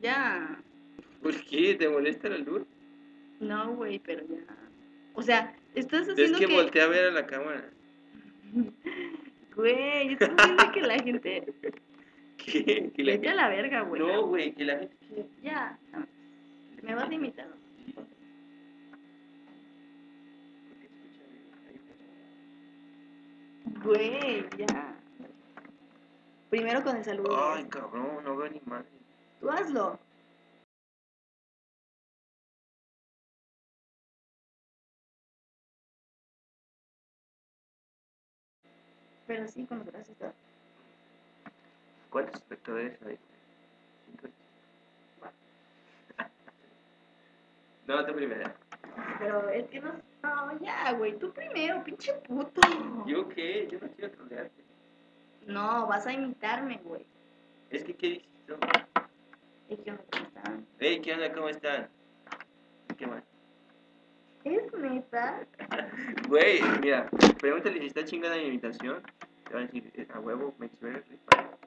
Ya. ¿Por qué? ¿Te molesta la luz? No, güey, pero ya. O sea, estás Es haciendo que que. voltea a ver a la cámara. Güey, estás haciendo que la gente. ¿Qué? Que la Vete a la verga, güey. No, güey, que la gente... Ya. no. Me vas a imitar. Güey, ya. Primero con el saludo. Ay, cabrón, no veo ni madre. Tú hazlo. Pero sí, con los brazos. ¿Cuántos espectadores hay? No, tú primero. Pero es que no. No, ya, güey. Tú primero, pinche puto. ¿Yo qué? Yo no quiero trolearte. No, vas a imitarme, güey. Es que, ¿qué dices tú? ¿Y qué onda? ¿Cómo están? Hey, ¿qué onda? ¿Cómo están? ¿Qué más? ¿Es neta? Güey, mira, pregúntale si está chingada mi invitación. Te van a decir, eh, a huevo, better, rifa.